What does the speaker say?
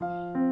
Música